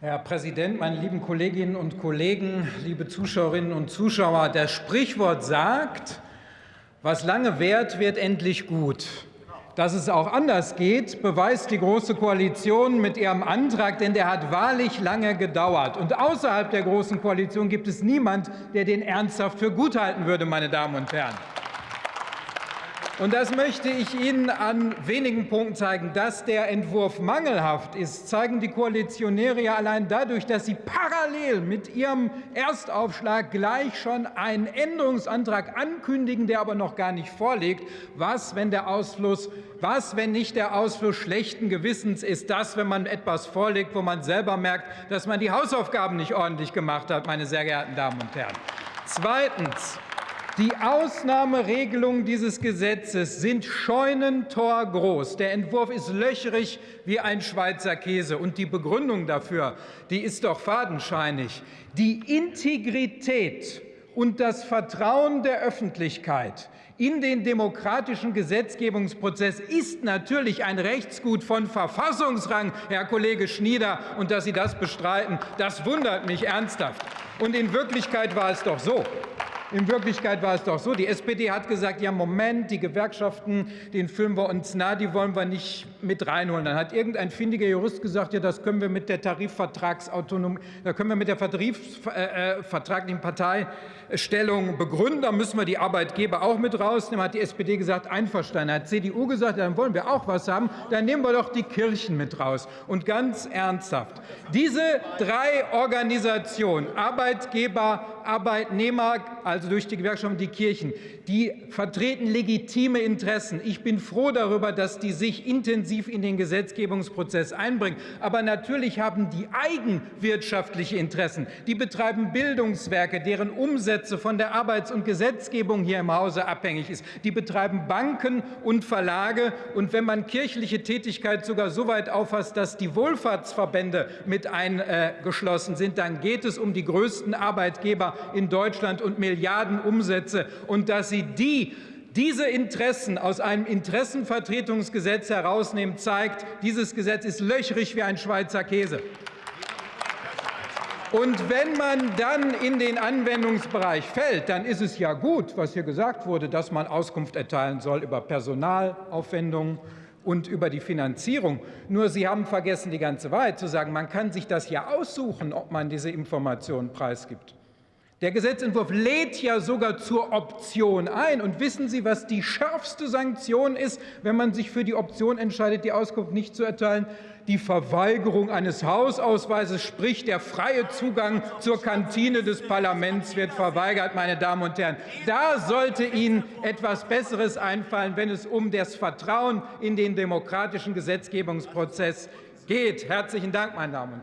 Herr Präsident, meine lieben Kolleginnen und Kollegen, liebe Zuschauerinnen und Zuschauer! Das Sprichwort sagt, was lange währt, wird endlich gut. Dass es auch anders geht, beweist die Große Koalition mit ihrem Antrag, denn der hat wahrlich lange gedauert. Und außerhalb der Großen Koalition gibt es niemand, der den ernsthaft für gut halten würde, meine Damen und Herren. Und das möchte ich Ihnen an wenigen Punkten zeigen. Dass der Entwurf mangelhaft ist, zeigen die Koalitionäre ja allein dadurch, dass sie parallel mit ihrem Erstaufschlag gleich schon einen Änderungsantrag ankündigen, der aber noch gar nicht vorliegt. Was, wenn der Ausfluss was, wenn nicht der Ausfluss schlechten Gewissens ist das, wenn man etwas vorlegt, wo man selber merkt, dass man die Hausaufgaben nicht ordentlich gemacht hat, meine sehr geehrten Damen und Herren. Zweitens. Die Ausnahmeregelungen dieses Gesetzes sind scheunentorgroß. Der Entwurf ist löcherig wie ein Schweizer Käse. Und die Begründung dafür die ist doch fadenscheinig. Die Integrität und das Vertrauen der Öffentlichkeit in den demokratischen Gesetzgebungsprozess ist natürlich ein Rechtsgut von Verfassungsrang, Herr Kollege Schnieder. Und dass Sie das bestreiten, das wundert mich ernsthaft. Und in Wirklichkeit war es doch so, in Wirklichkeit war es doch so, die SPD hat gesagt, ja Moment, die Gewerkschaften, den fühlen wir uns nah, die wollen wir nicht mit reinholen. Dann hat irgendein findiger Jurist gesagt, ja das können wir mit der Tarifvertragsautonomie, da können wir mit der tarifvertraglichen äh, Parteistellung begründen, da müssen wir die Arbeitgeber auch mit rausnehmen. Hat die SPD gesagt, einverstanden. Hat CDU gesagt, dann wollen wir auch was haben, dann nehmen wir doch die Kirchen mit raus. Und ganz ernsthaft, diese drei Organisationen, Arbeitgeber, Arbeitnehmer, also durch die Gewerkschaften die Kirchen, die vertreten legitime Interessen. Ich bin froh darüber, dass die sich intensiv in den Gesetzgebungsprozess einbringen. Aber natürlich haben die eigenwirtschaftliche Interessen. Die betreiben Bildungswerke, deren Umsätze von der Arbeits- und Gesetzgebung hier im Hause abhängig ist. Die betreiben Banken und Verlage. Und wenn man kirchliche Tätigkeit sogar so weit auffasst, dass die Wohlfahrtsverbände mit eingeschlossen sind, dann geht es um die größten Arbeitgeber in Deutschland und Milliarden Umsätze. Und dass Sie die diese Interessen aus einem Interessenvertretungsgesetz herausnehmen, zeigt, dieses Gesetz ist löchrig wie ein Schweizer Käse. Und wenn man dann in den Anwendungsbereich fällt, dann ist es ja gut, was hier gesagt wurde, dass man Auskunft erteilen soll über Personalaufwendungen und über die Finanzierung. Nur Sie haben vergessen, die ganze Wahrheit zu sagen. Man kann sich das ja aussuchen, ob man diese Informationen preisgibt. Der Gesetzentwurf lädt ja sogar zur Option ein. Und wissen Sie, was die schärfste Sanktion ist, wenn man sich für die Option entscheidet, die Auskunft nicht zu erteilen? Die Verweigerung eines Hausausweises, sprich der freie Zugang zur Kantine des Parlaments wird verweigert, meine Damen und Herren. Da sollte Ihnen etwas Besseres einfallen, wenn es um das Vertrauen in den demokratischen Gesetzgebungsprozess geht. Herzlichen Dank, meine Damen und Herren.